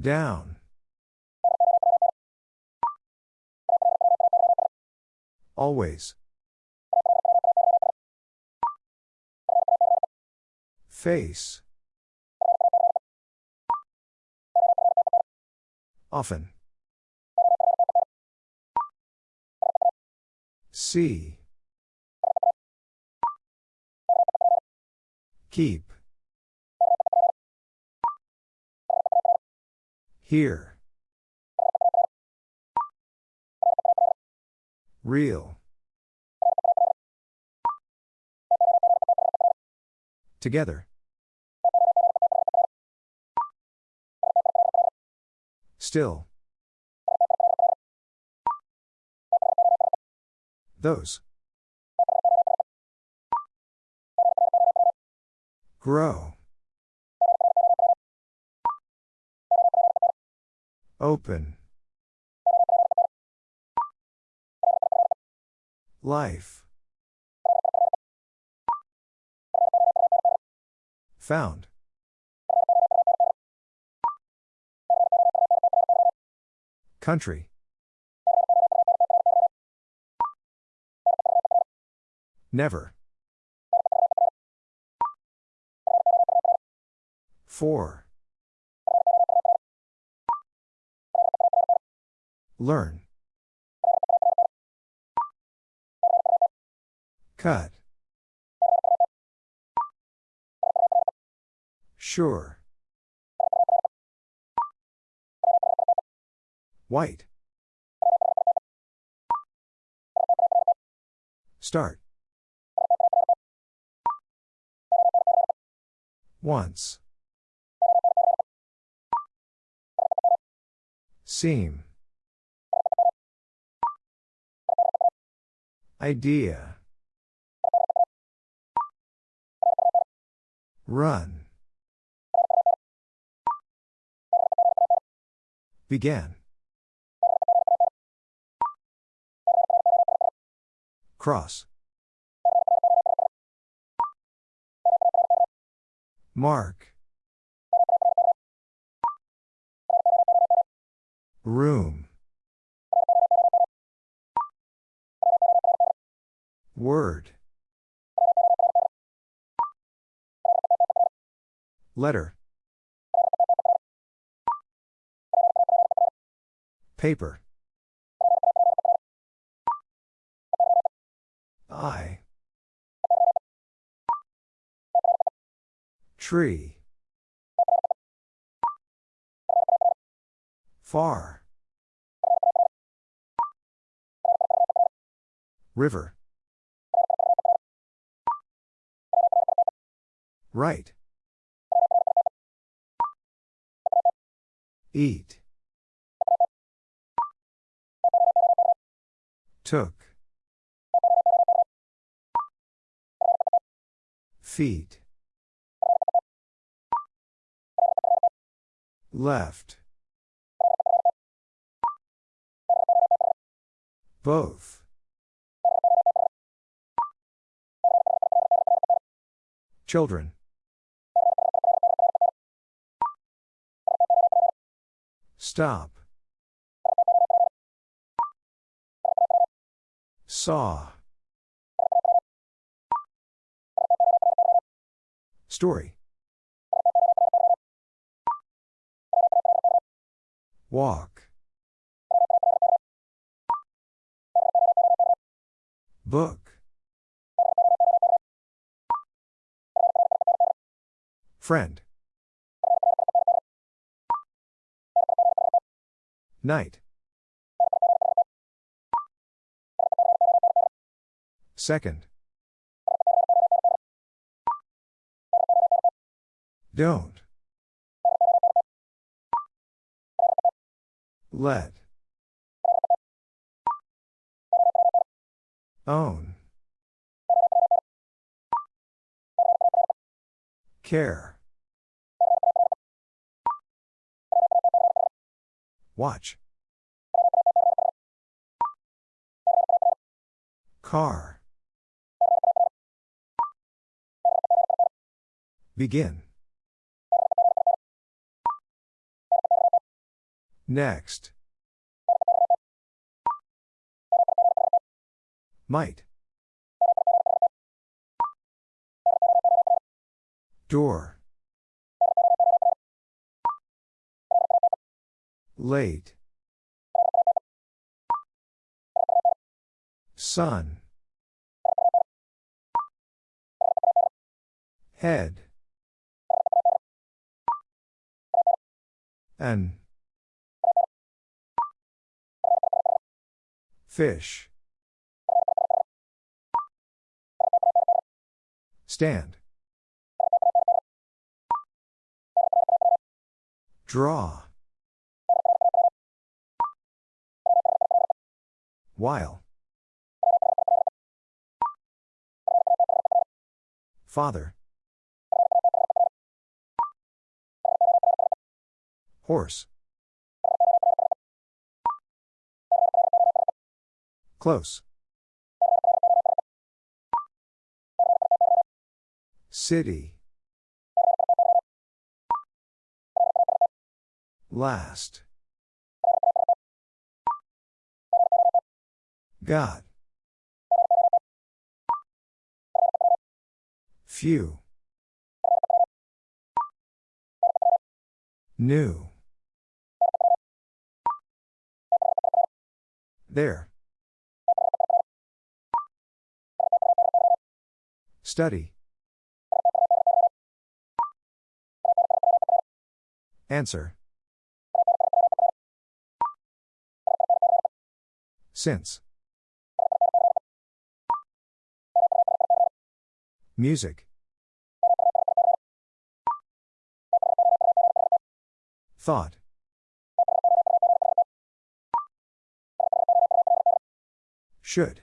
Down. Always. Face. Often. See. Keep. Here. Real. Together. Still. Those. Grow. Open. Life. Found. Country. Never. Four. Learn. Cut. Sure. White. Start. Once. Seem. Idea. Run. Began. Cross. Mark. Room. Word. Letter. Paper. I. Tree. Far. River. Right. Eat. Took. Feet. Left. Both. Children. Stop. Saw. Story. Walk. Book. Friend. Night. Second. Don't. Let. Own. Care. Watch. Car. Begin. Next. Might. Door. Late. Sun. Head. An. Fish. Stand. Draw. While. Father. Horse. Close. City. Last. God. Few. New. There. Study. Answer. Since. Music. Thought. Should.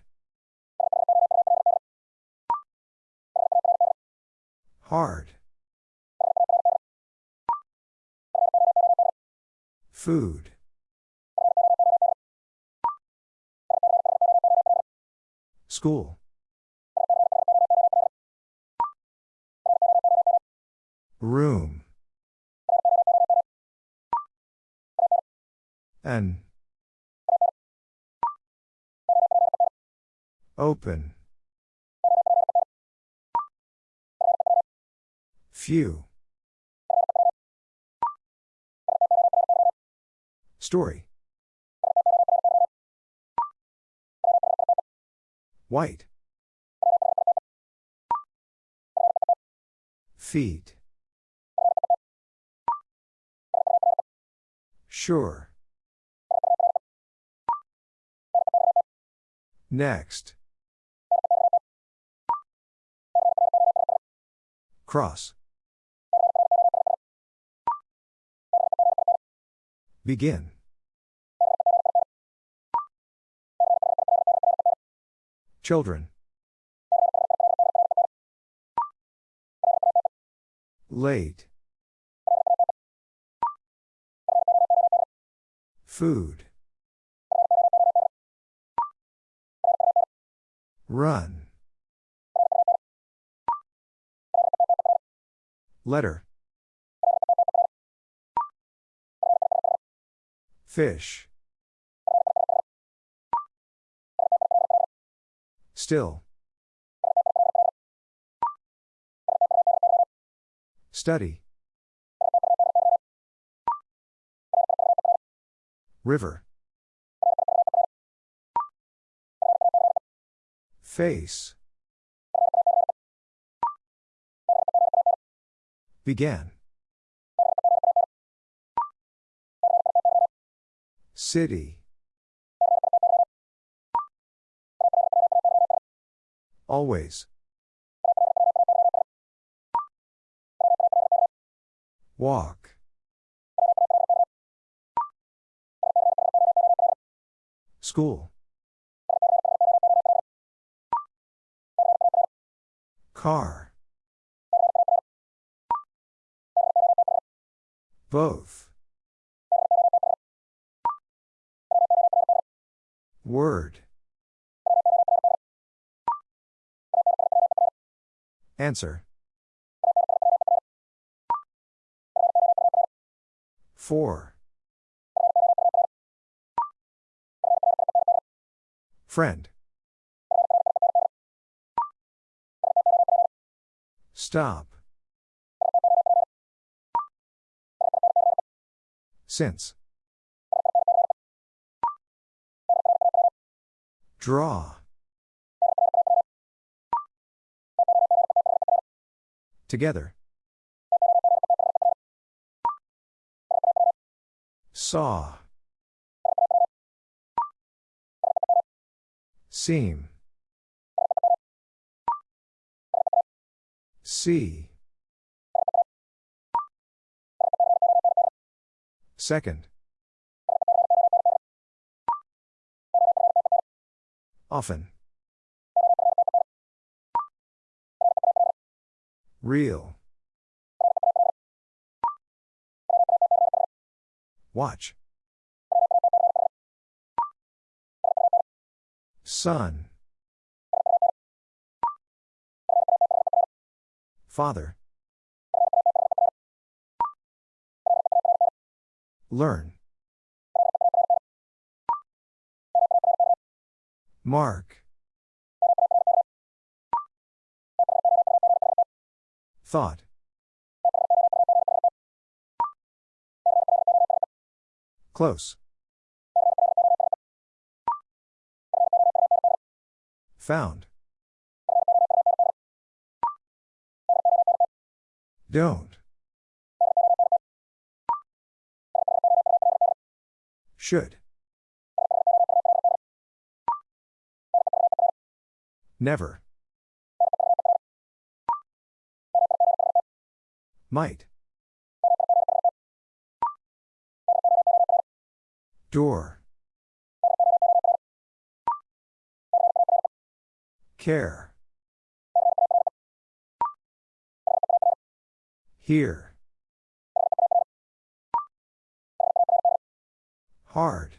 Hard. Food. School. Room. An. Open. Few. Story. White. Feet. Sure. Next. Cross. Begin. Children. Late. Food. Run. Letter. Fish. Still. Study. River. Face. Began. City. Always. Walk. School. Car. Both. Word. Answer. Four. Friend. Stop. Since. Draw. Together. Saw. Seem. See. Second. Often. Real. Watch. Son. Father. Learn. Mark. Thought. Close. Found. Don't. Should. Never. Might. Door. Care. Here. Hard.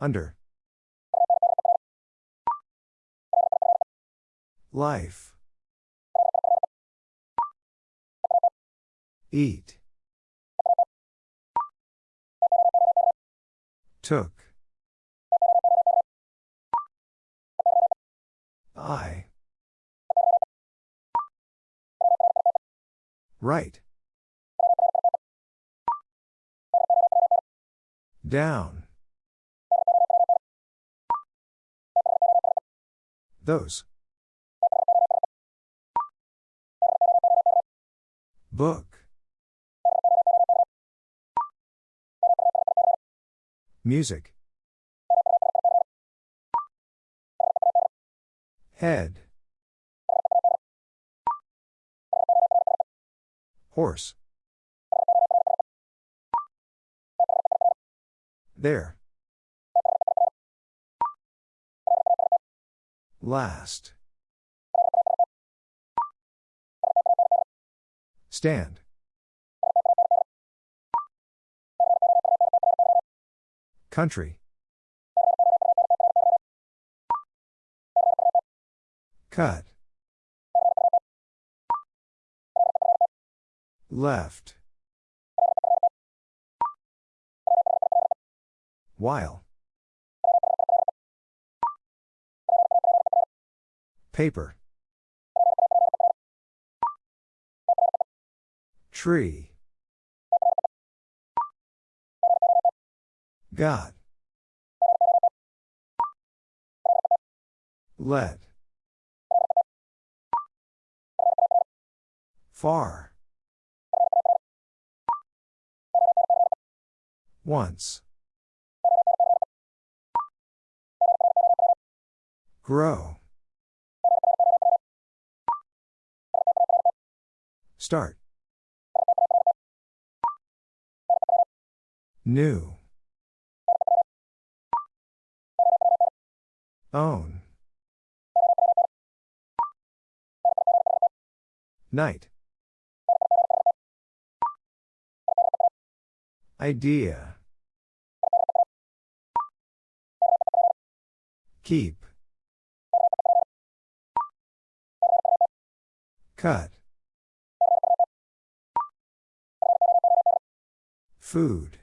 Under. Life. Eat. Took. I. Right. Down. Those. Book. Music. Head. Horse. There. Last. Stand. Country. Cut. Left. While. Paper. Tree. Got. Let. Far. Once. Grow. Start. New. Own. Night. Idea. Keep. Cut. Food.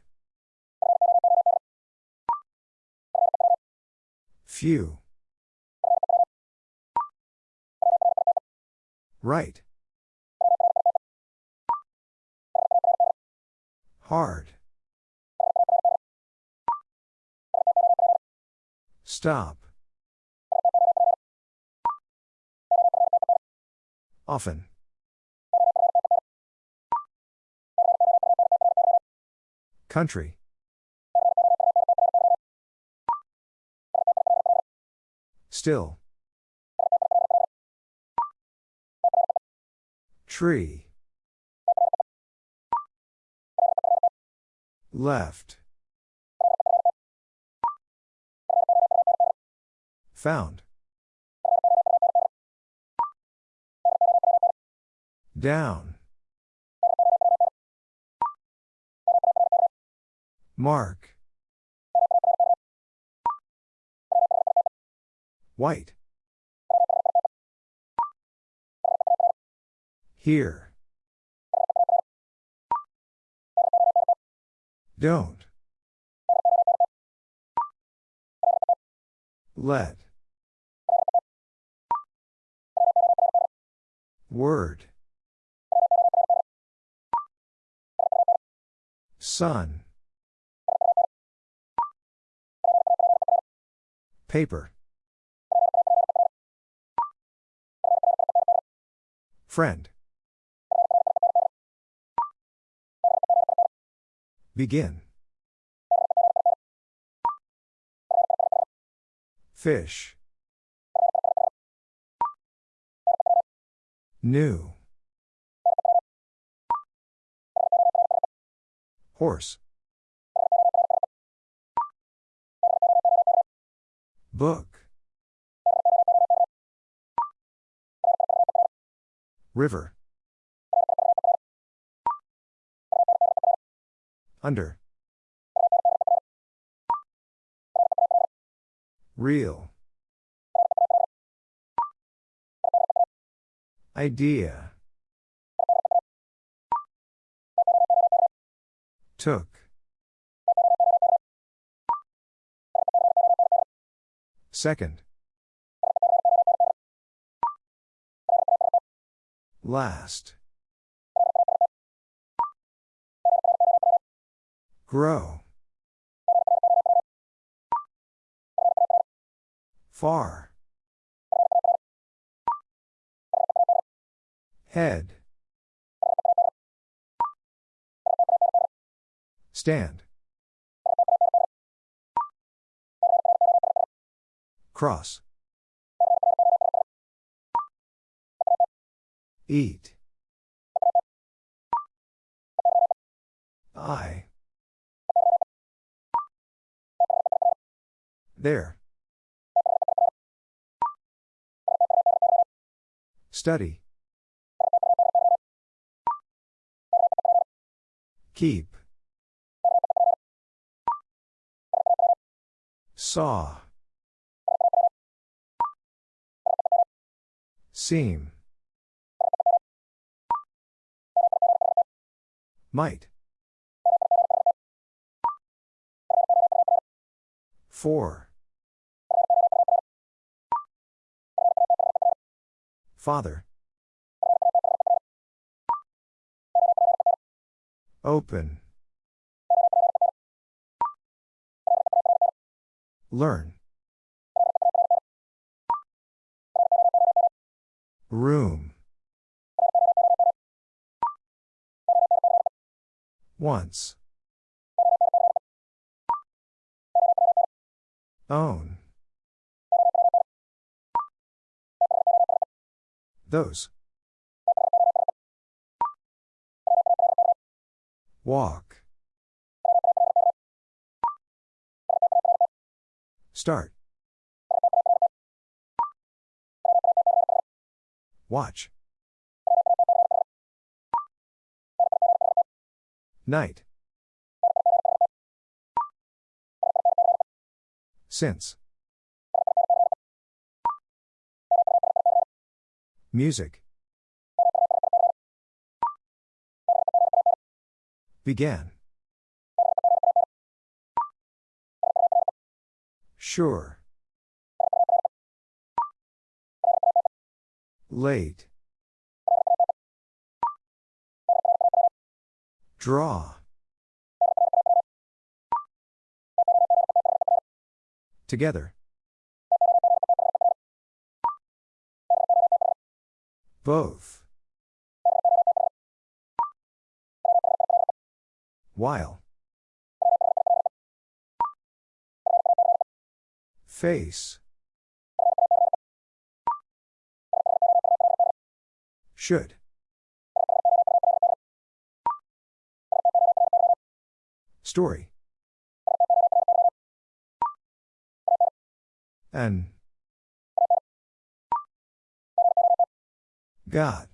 Few. Right. Hard. Stop. Often. Country. Still. Tree. Left. Found. Down. Mark. White. Here. Don't. Let. Word. Sun. Paper. Friend. Begin. Fish. New. Horse. Book. River. Under. Real. Idea. Took. Second. Last. Grow. Far. Head. Stand. Cross. Eat. I. There. Study. Keep. Saw. Seem. Might. Four. Father. Open. Learn. Room. Once. Own. Those. Walk. Start. Watch. Night. Since. Music. Began. Sure. Late. Draw. Together. Both. While. Face. Should. Story. An. God.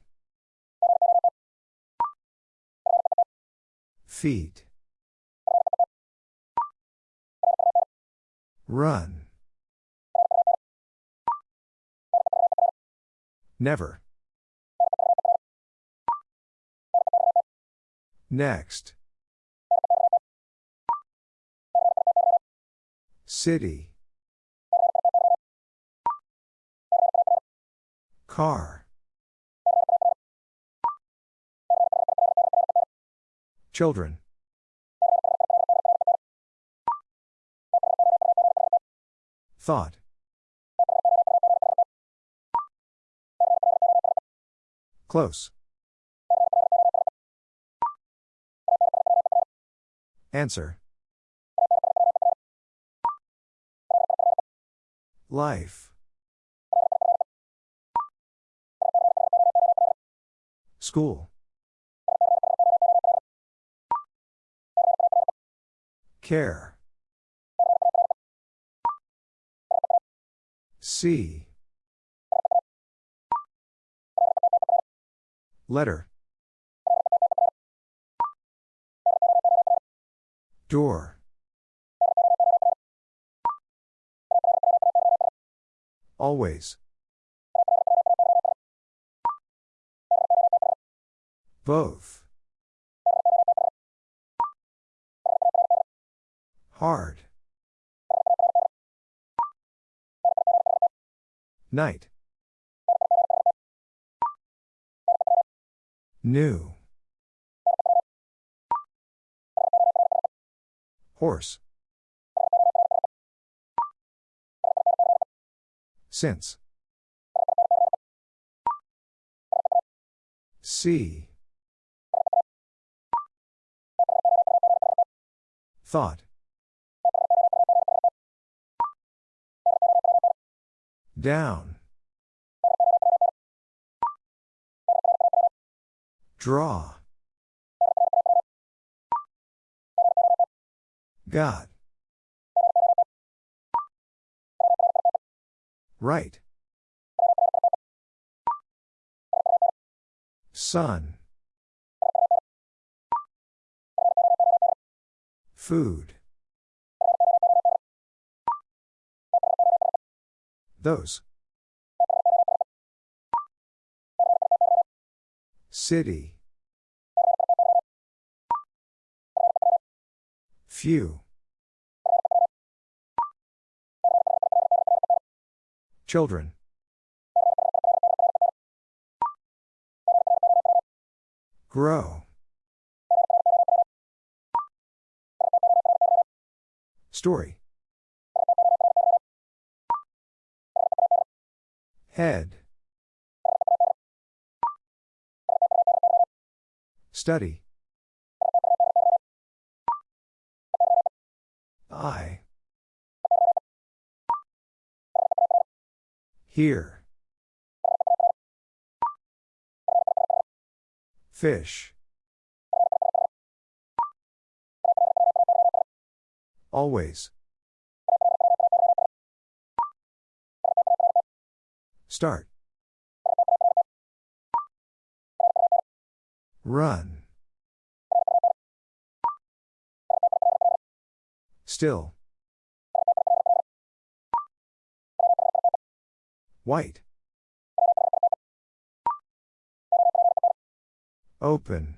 Feet. Run. Never. Next. City. Car. Children. Thought. Close. Answer. Life. School. Care. See. Letter. Door. Always. Both. Hard. Night. New. Horse. Since. See. Thought. Down. Draw. God. Right. Sun. Food. Those. City. Few. Children. Grow. Story. Head. Study. I. Here. Fish. Always. Start. Run. Still. White. Open.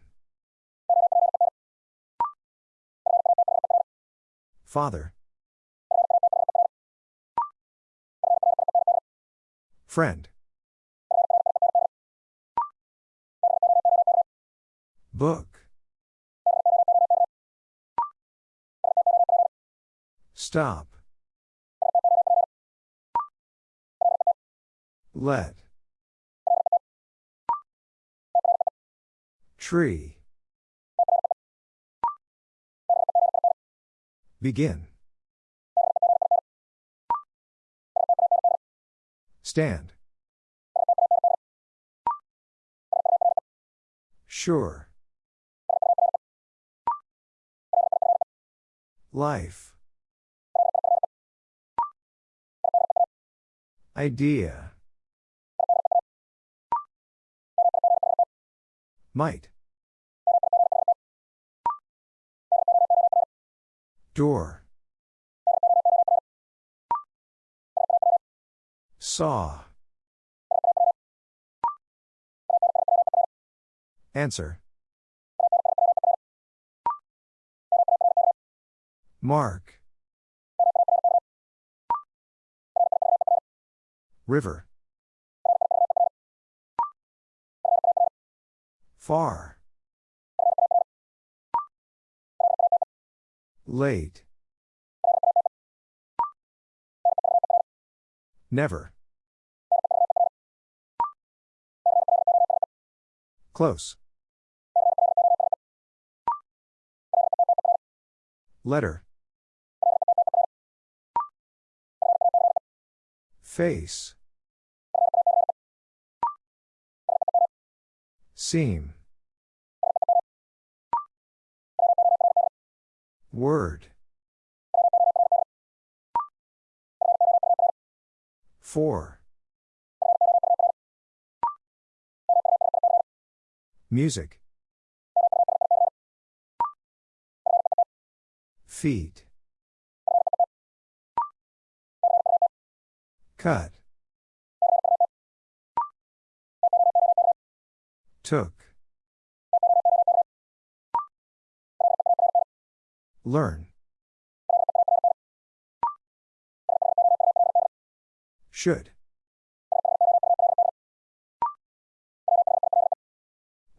Father. Friend. Book. Stop. Let. Tree. Begin. Stand. Sure. Life. Idea. Might. Door. Saw. Answer. Mark. River. Far. Late. Never. Close. Letter. Face. Seem. Word. Four. Music. Feet. Cut. Took. Learn. Should.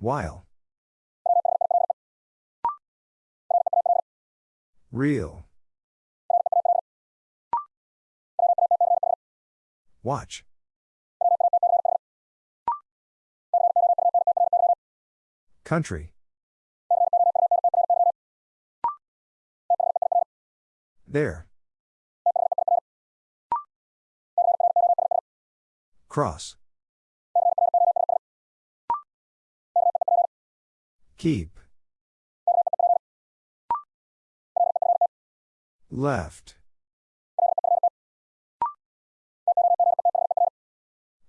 While. Real. Watch. Country. There. Cross. Keep. Left.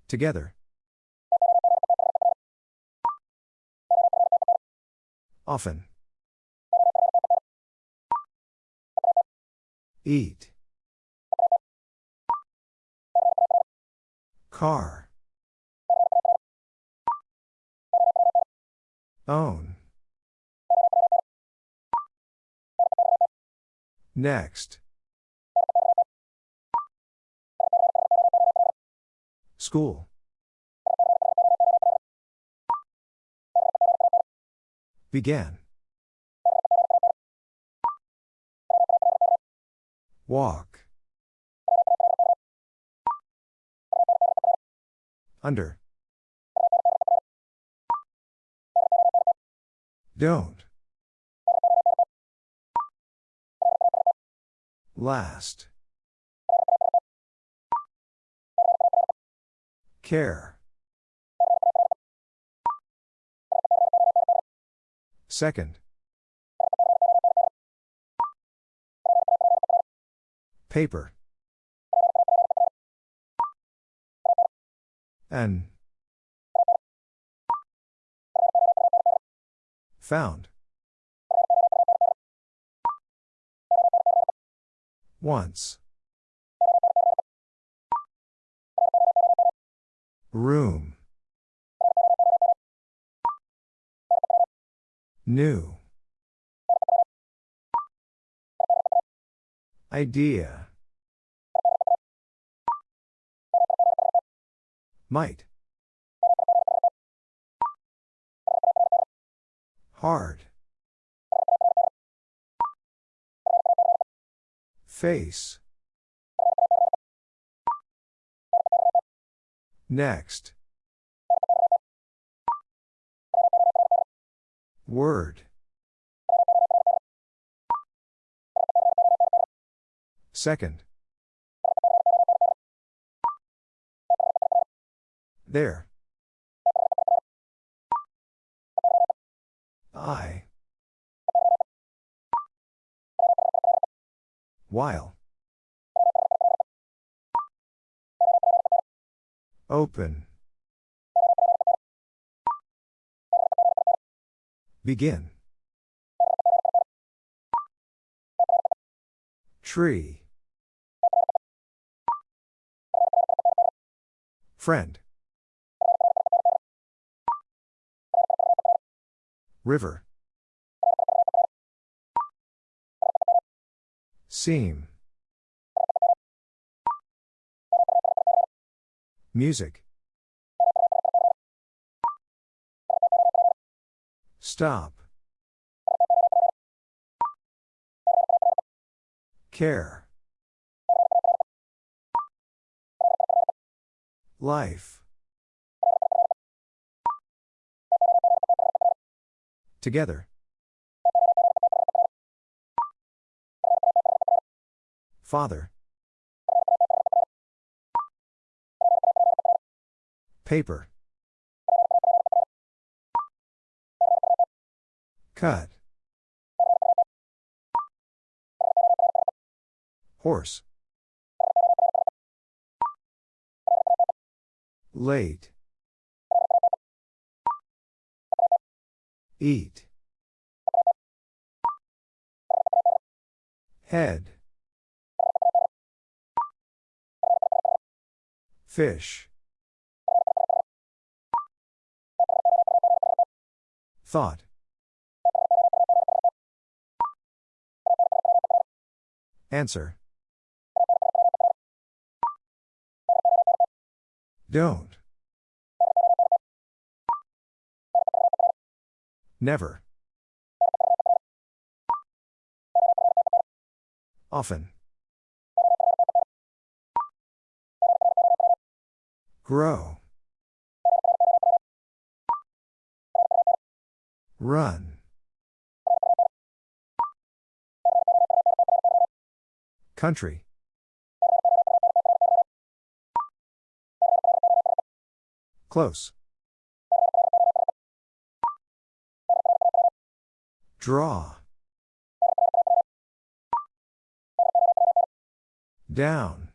Together. Often. Eat. Car. Own. Next. School. Began. Walk. Under. Don't. Last. Care. Second. Paper. N. Found. Once. Room. New. Idea. Might. Hard. Face. Next. Word. Second. There. I. While. Open. Begin. Tree. Friend. River. Seem. Music. Stop. Care. Life. Together. Father. Paper. Cut. Horse. Late. Eat. Head. Fish. Thought. Answer. Don't. Never. Often. Grow. Run. Country. Close. Draw. Down.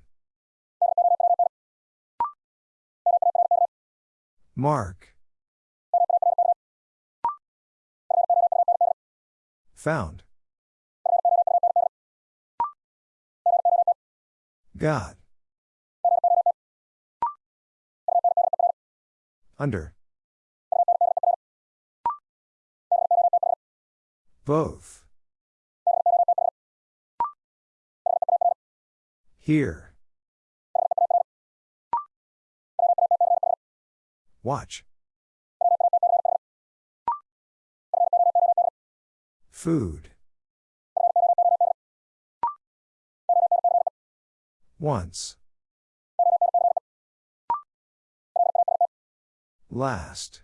Mark. Found. Got. Under. Both. Here. Watch. Food. Once. Last.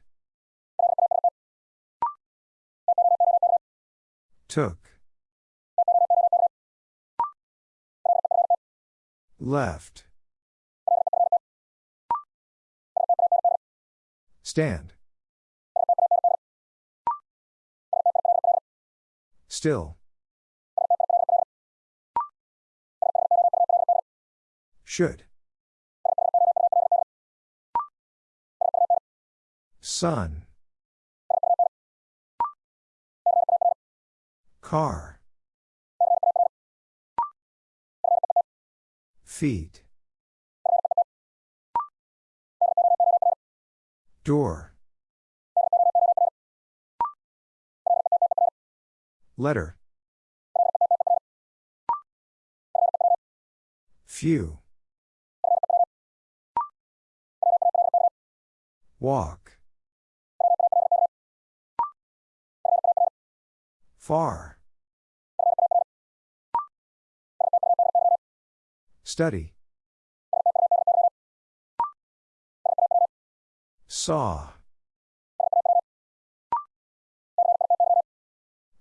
Took. Left. Stand. Still. Should. Sun. Car. Feet. Door. Letter. Few. Walk. Far. Study. Saw.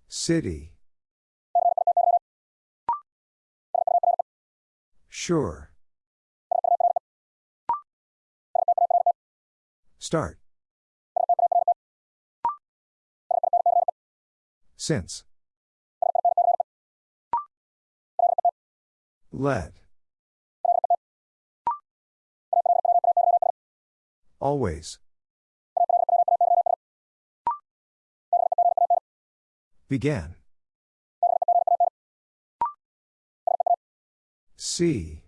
City. Sure. Start. Since. Let. Always. Began. See.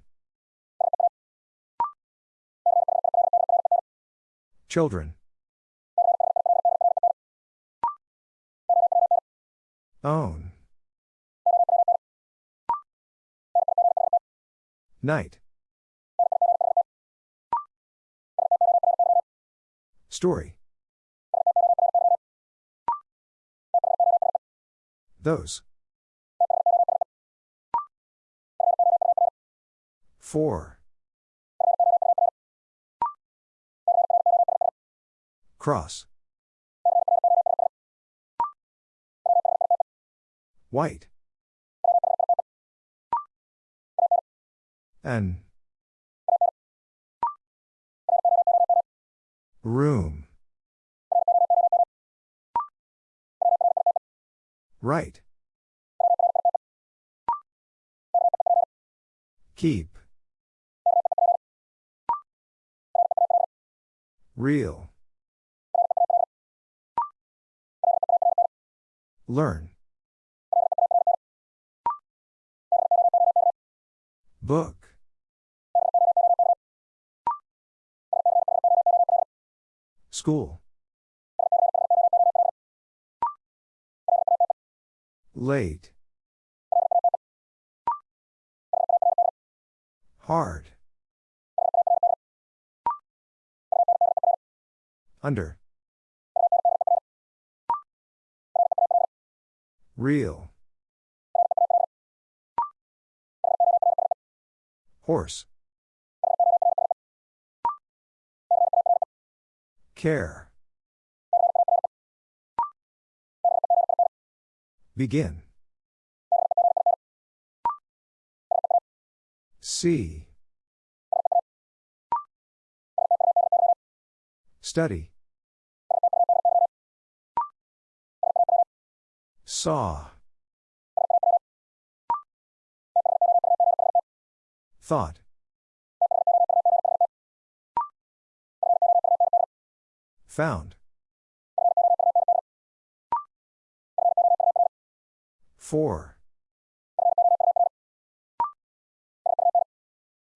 Children. Own. Night. Story. Those. Four. Cross. White. An. Room. Right. Keep. Real. Learn. Book. School. Late. Hard. Under. Real. Horse. Care. Begin. See. Study. Saw. Thought. Found. Four.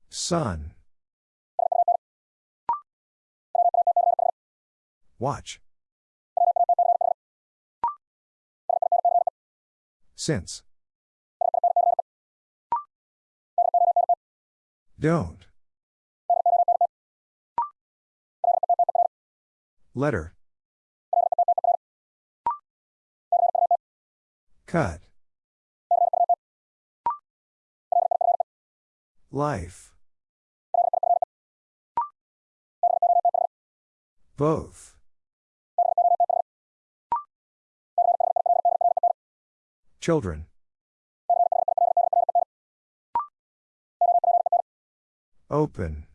Sun. Watch. Since. Don't. Letter. Cut. Life. Both. Children. Open.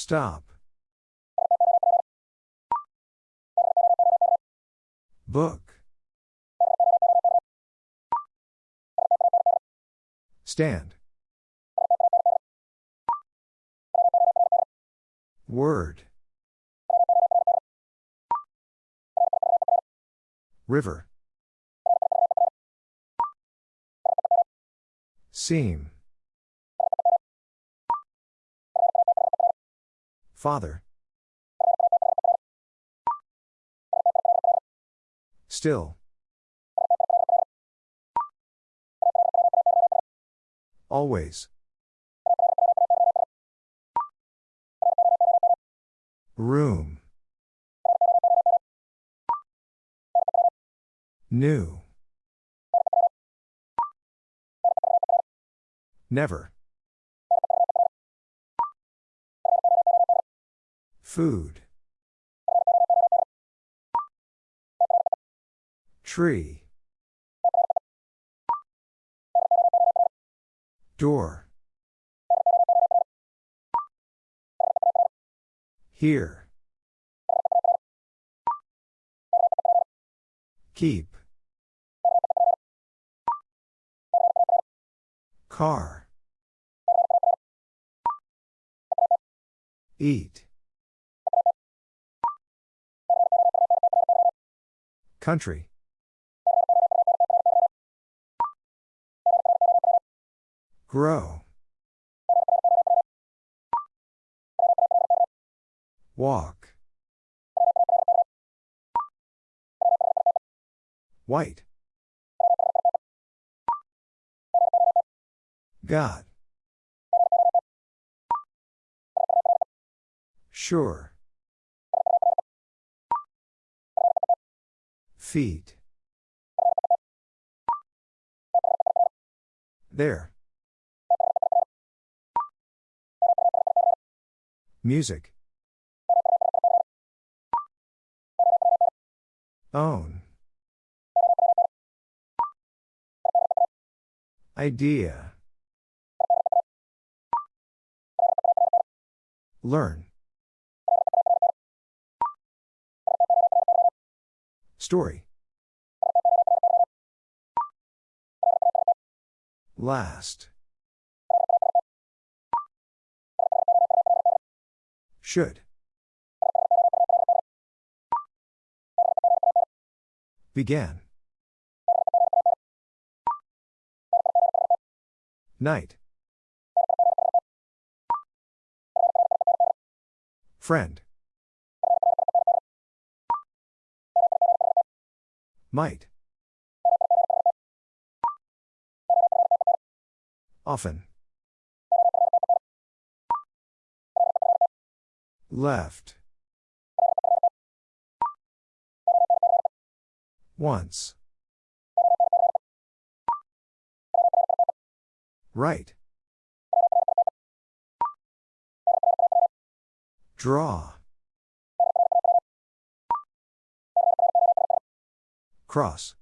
Stop. Book. Stand. Word. River. Seem. Father. Still. Always. Room. New. Never. Food. Tree. Door. Here. Keep. Car. Eat. Country. Grow. Walk. White. God. Sure. Feet. There. Music. Own. Idea. Learn. Story. Last. Should. Began. Night. Friend. Might. Often. Left. Once. Right. Draw. Cross.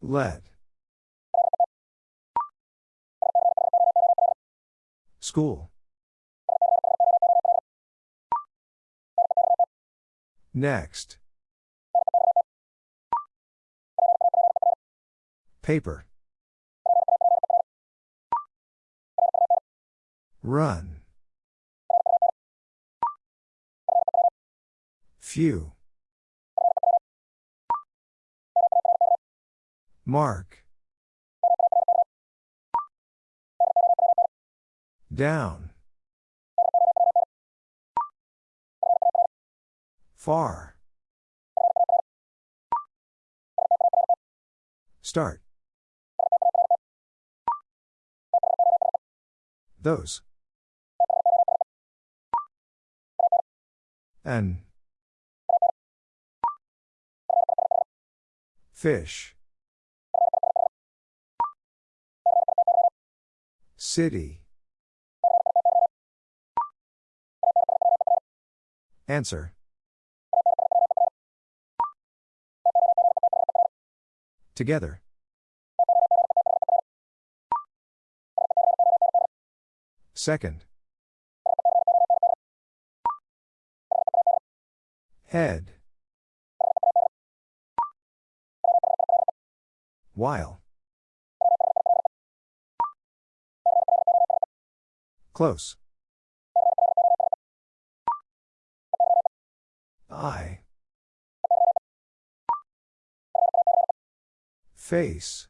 Let. School. Next. Paper. Run. Few. Mark. Down. Far. Start. Those. And. Fish. City. Answer. Together. Second. Head. While. Close. I. Face.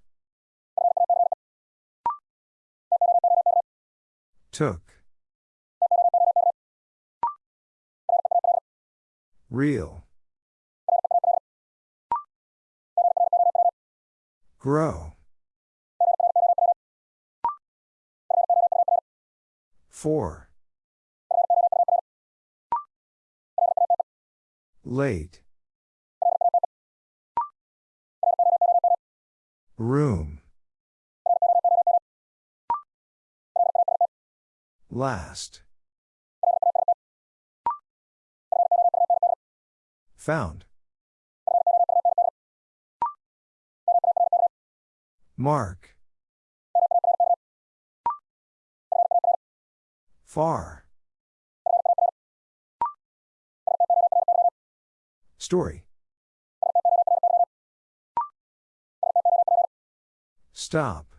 Took. Real. Grow. Four. Late. Room. Last. Found. Mark. Far. Story. Stop.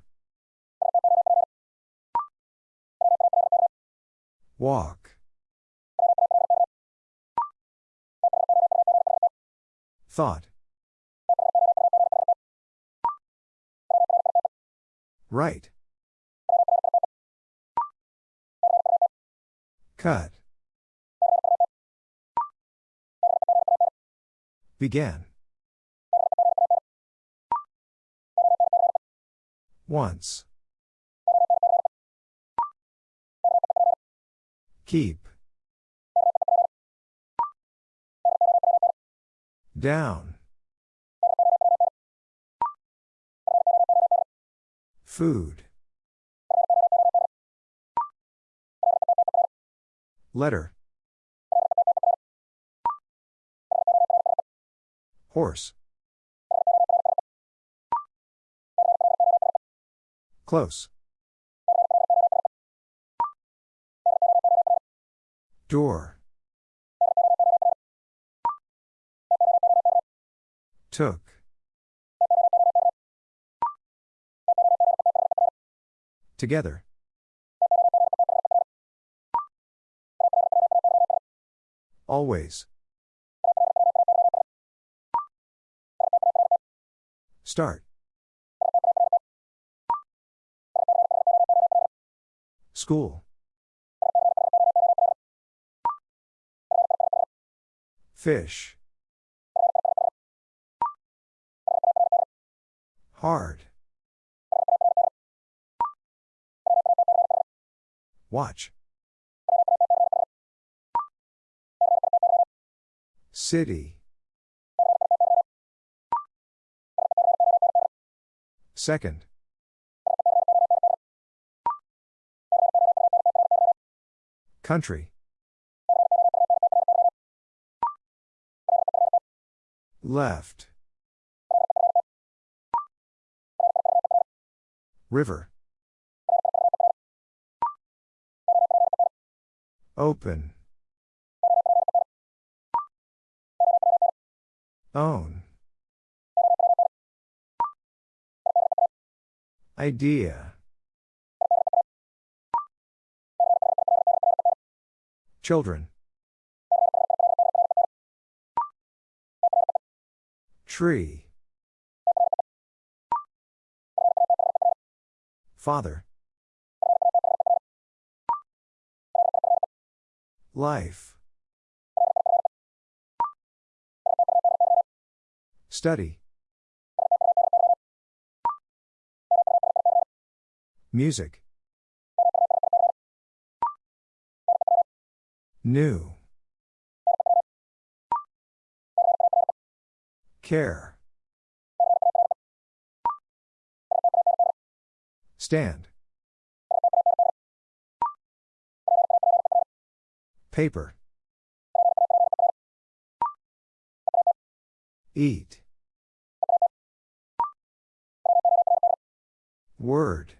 Walk. Thought. Right. Cut. Began. Once. Keep. Down. Food. Letter. Horse. Close. Door. Took. Together. Always. Start. School. Fish. Hard. Watch. City. Second. Country. Left. River. Open. Own. Idea. Children. Tree. Father. Life. Study. Music. New. Care. Stand. Paper. Eat. Word.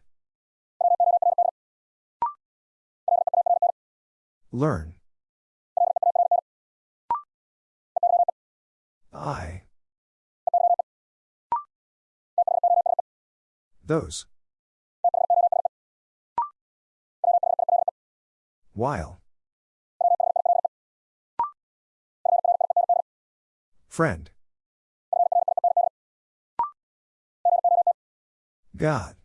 Learn. I. Those. While. Friend. God.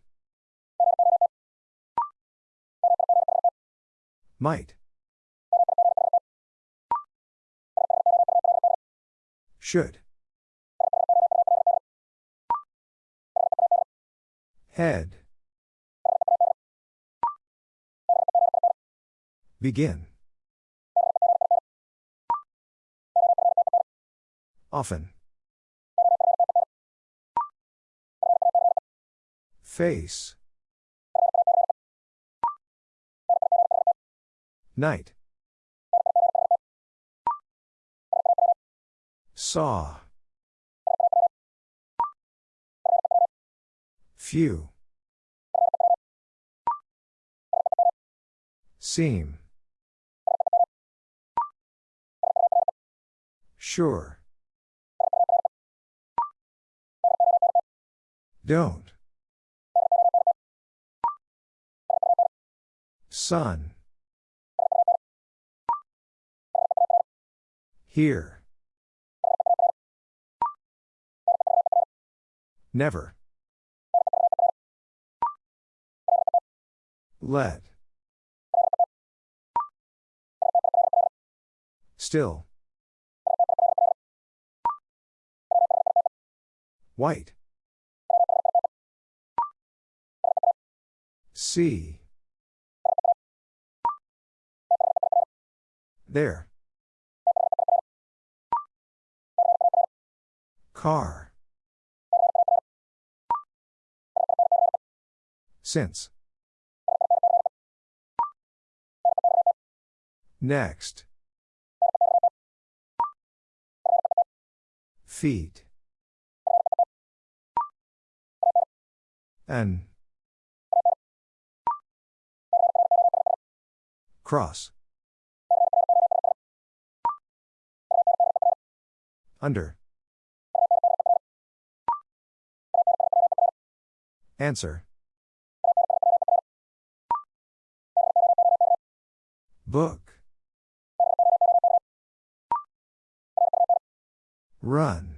Might. Should. Head. Begin. Often. Face. Night. Saw. Few. Seem. Sure. Don't. Sun. Here. Never. Let. Still. White. See. There. Car. Since. Next. Feet. An. Cross. Under. Answer. Book. Run.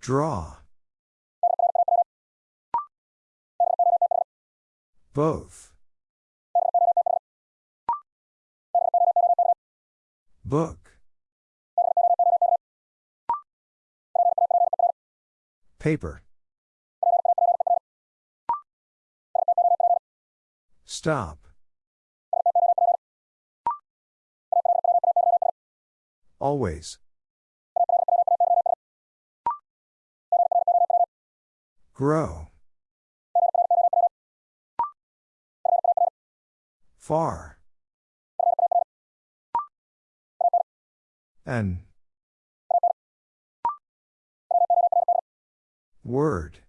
Draw. Both. Book. Paper. Stop. Always. Grow. Far. An. Word.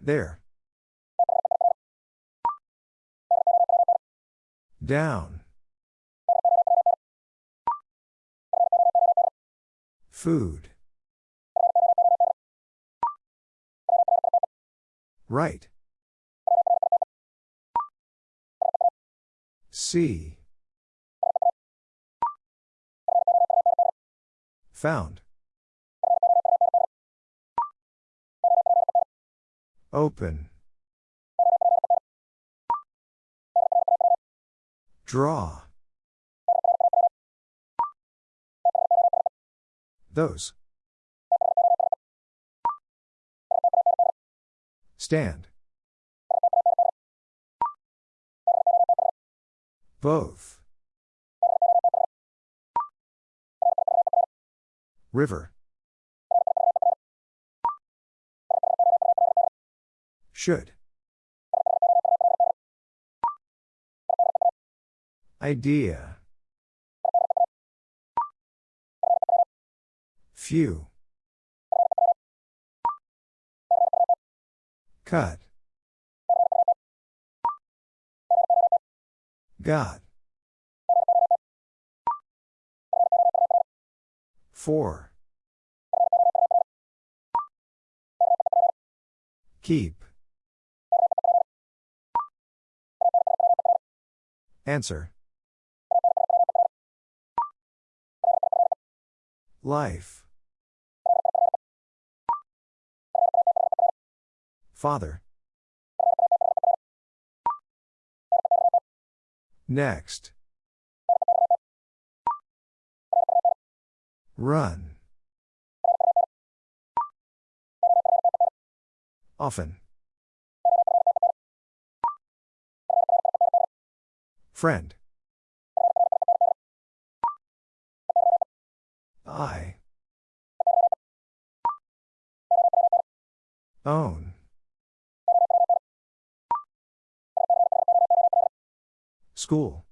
There. Down. Food. Right. See. Found. Open. Draw. Those. Stand. Both. River. Should. Idea. Few. Cut. God. Four. Keep. Answer. Life. Father. Next. Run. Often. Friend. I. Own. School.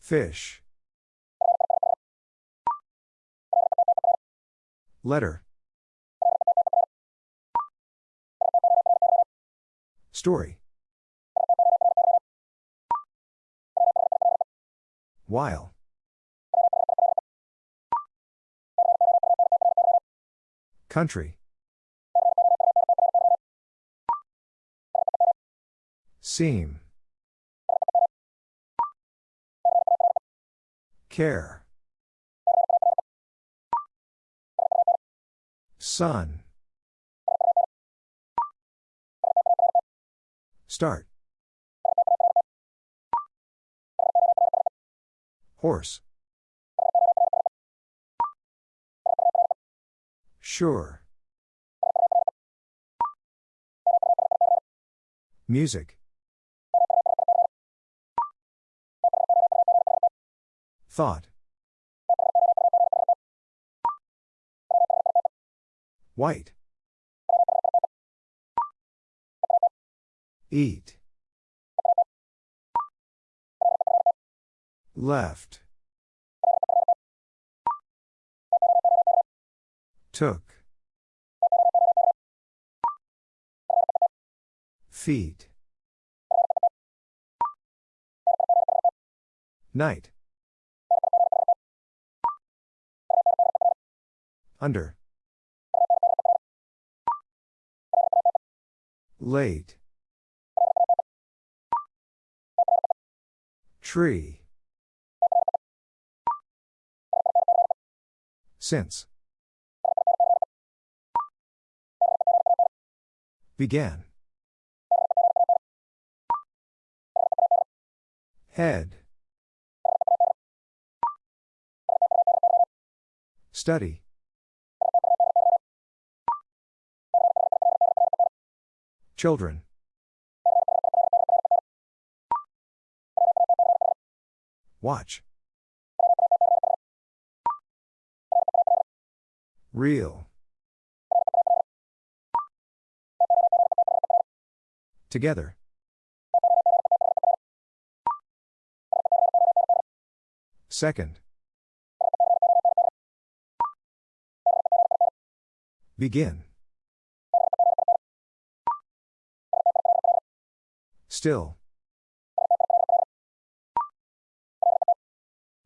Fish. Letter. Story. While. Country. Seem. Care. Sun. Start. Horse. Sure. Music. Thought. White. Eat. Left. Took. Feet. Night. Under. Late. Tree. Since. Began. Head. Study. Children. Watch. Real. Together. Second. Begin. Still.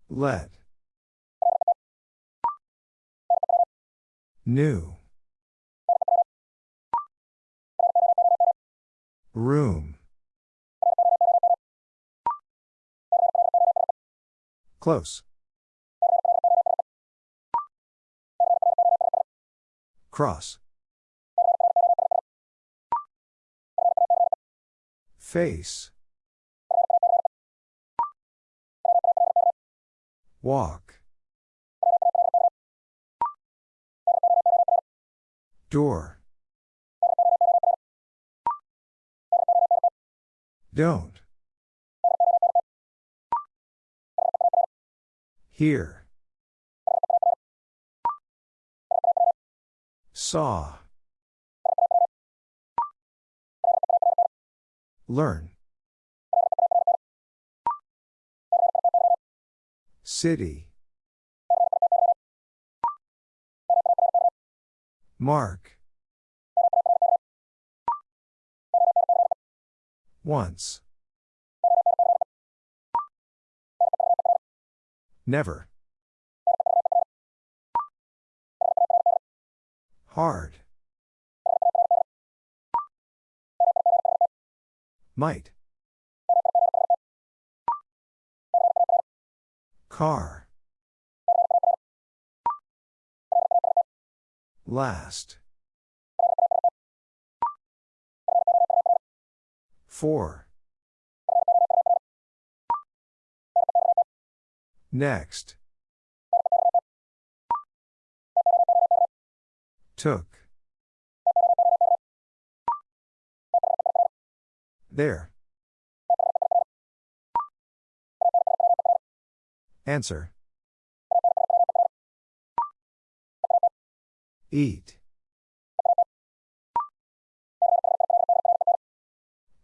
Let. New. Room. Close. Cross. Face. Walk. Door. Don't. Here. Saw. Learn. City. Mark. Once. Never. Hard. Might. Car. Last. Four. Next. Took. There. Answer. Eat.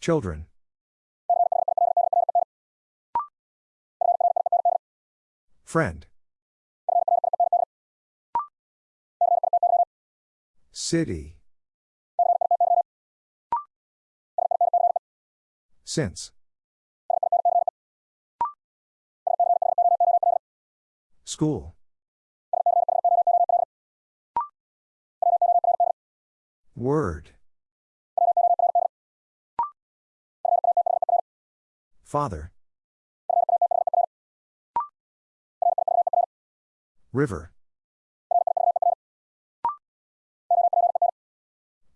Children. Friend. City. Since. School. Word. Father. River.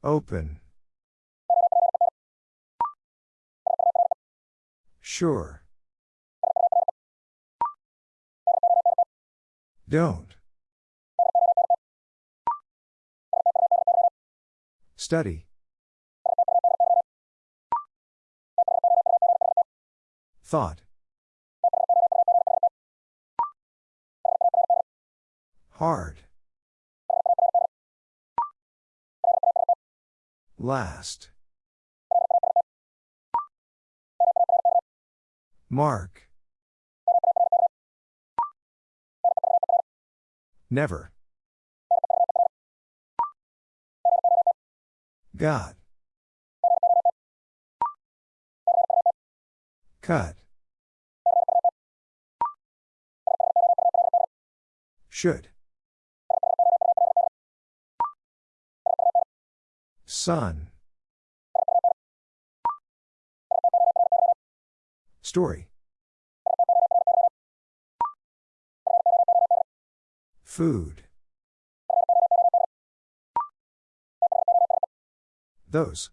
Open. Sure. Don't. Study. Thought. Hard. Last. Mark. Never. God. Cut. Should. Sun. Story. Food. Those.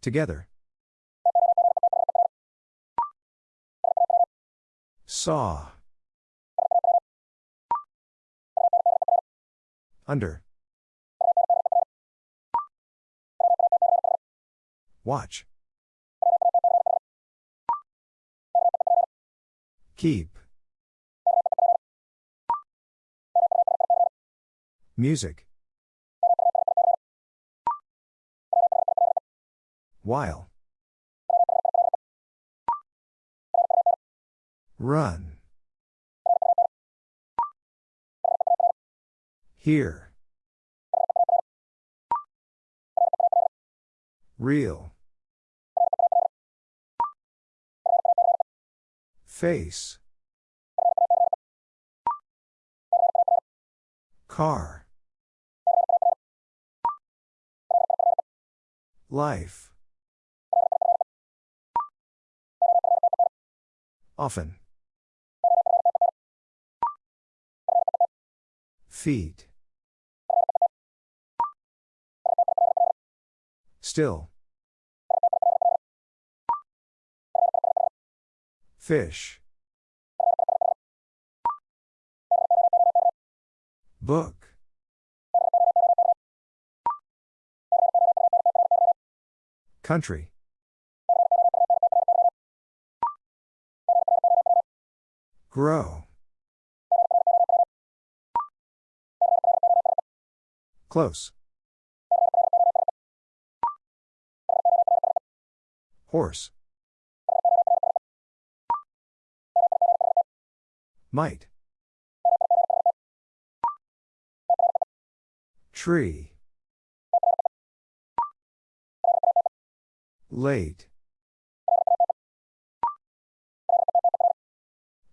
Together. Saw. Under. Watch. Keep. Music. While. Run. Here. Real. Face. Car. Life. Often. Feet. Still. Fish. Book. Country. Grow. Close. Horse. Might. Tree. Late.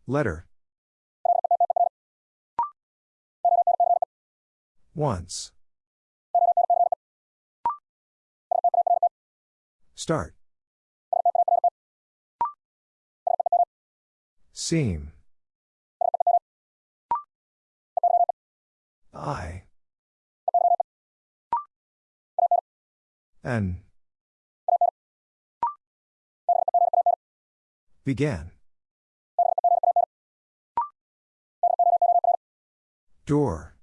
Letter. Once. Start. Seem. I. N. Began. Door.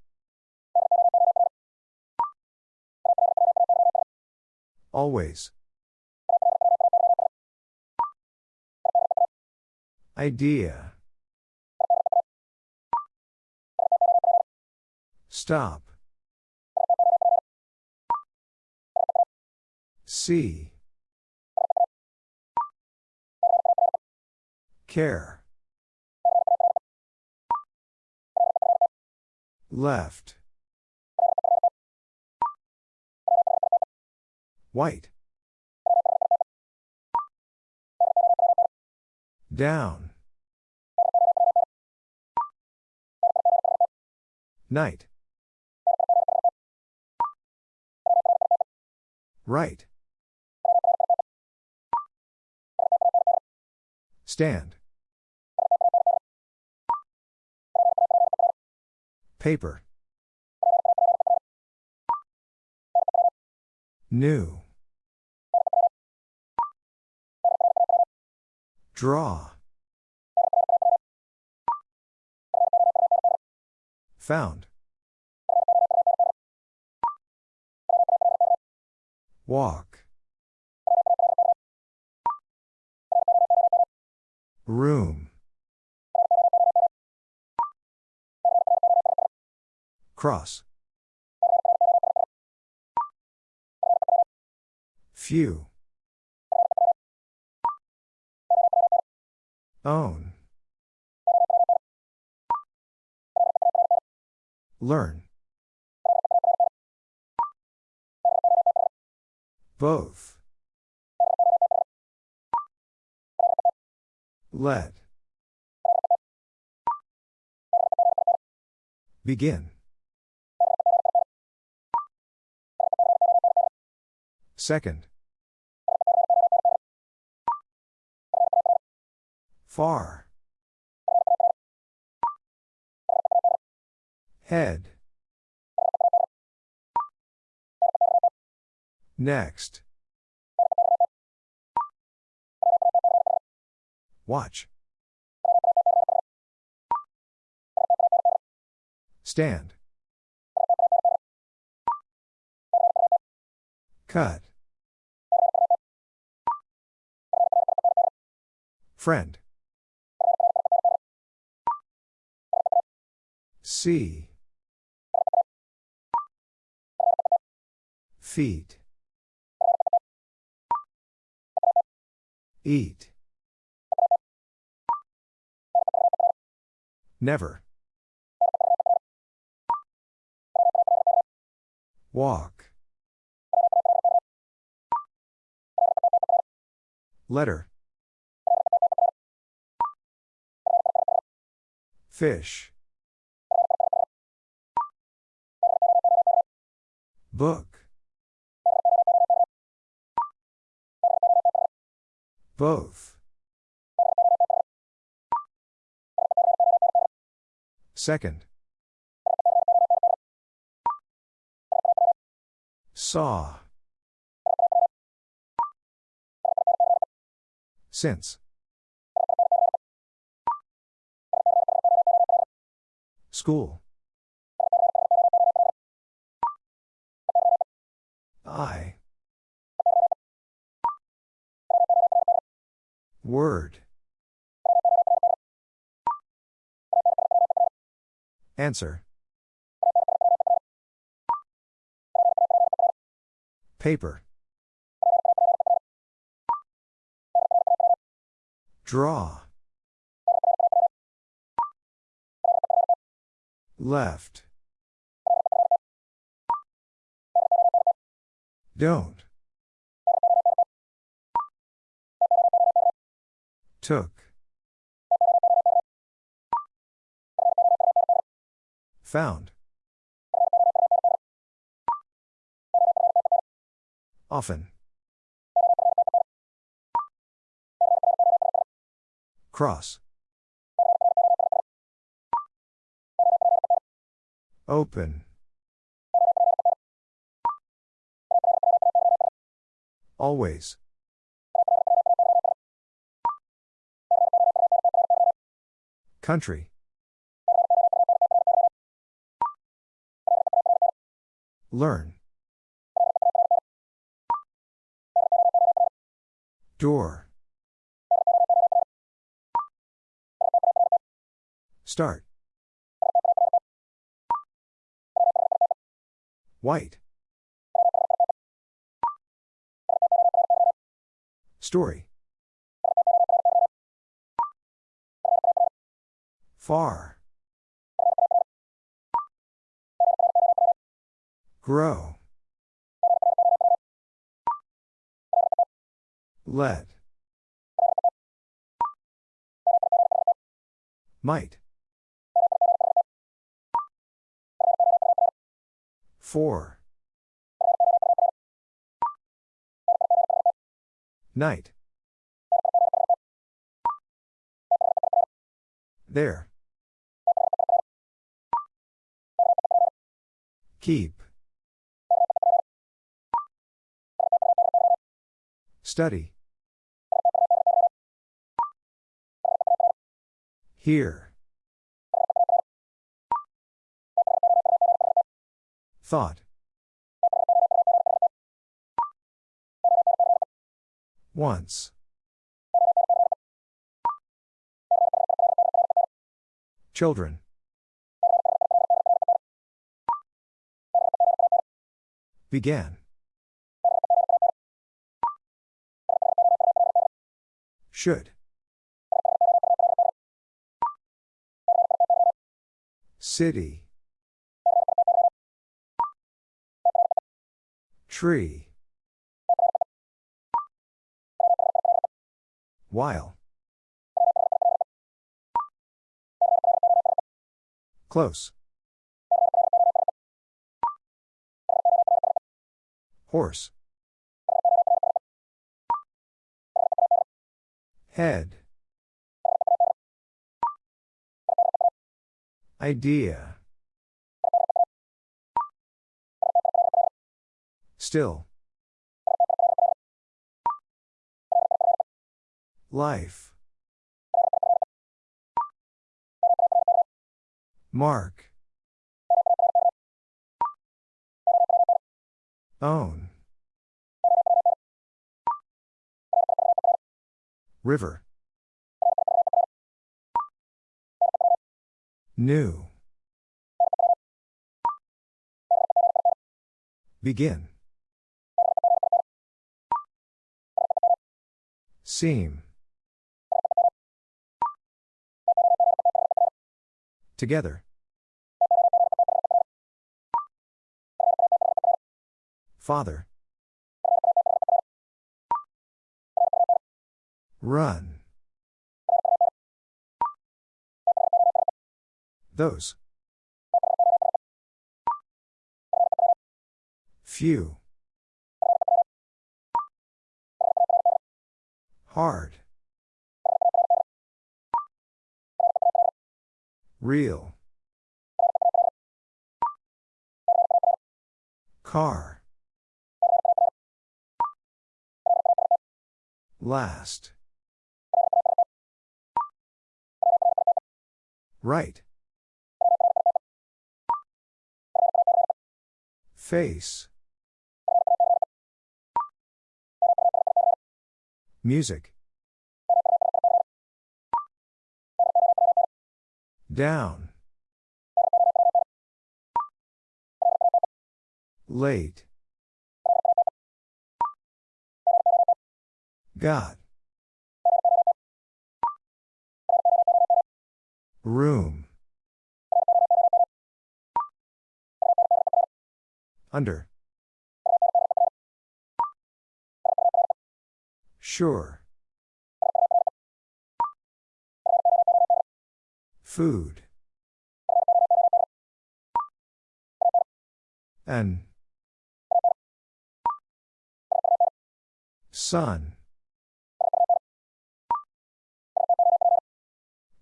Always. Idea. Stop. See. Care. Left. White. Down. Night. Right. Stand. Paper. New. Draw. Found. Walk. Room. Cross. Few. Own. Learn. Both. Let. Begin. Second. Far. Head. Next. Watch. Stand. Cut. Friend. See. Feet. Eat. Never. Walk. Letter. Fish. Book. Both. Second. Saw. Since. School. I. Word. Answer. Paper. Draw. Left. Don't. Took. Found. Often. Cross. Open. Always. Country. Learn. Door. Start. White. Story. Far. Grow. Let. Might. Four. Night. There. Keep. Study. Here. Thought. Once. Children. Began. Should. City. Tree. While. Close. Horse. Head. Idea. Still. Life. Mark. Own. River. New. Begin. Seem. Together. Father. Run. Those. Few. Hard. Real. Car. Last. Right. Face. Music. Down. Late. Got. Room. Under. Sure. Food. An. Sun.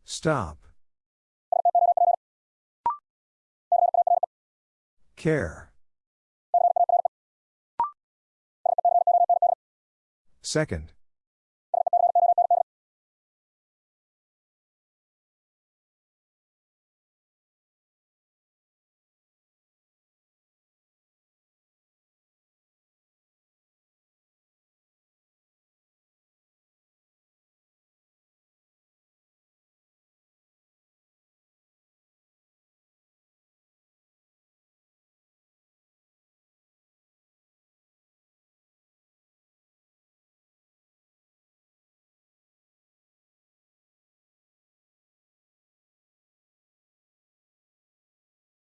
Stop. Care. Second.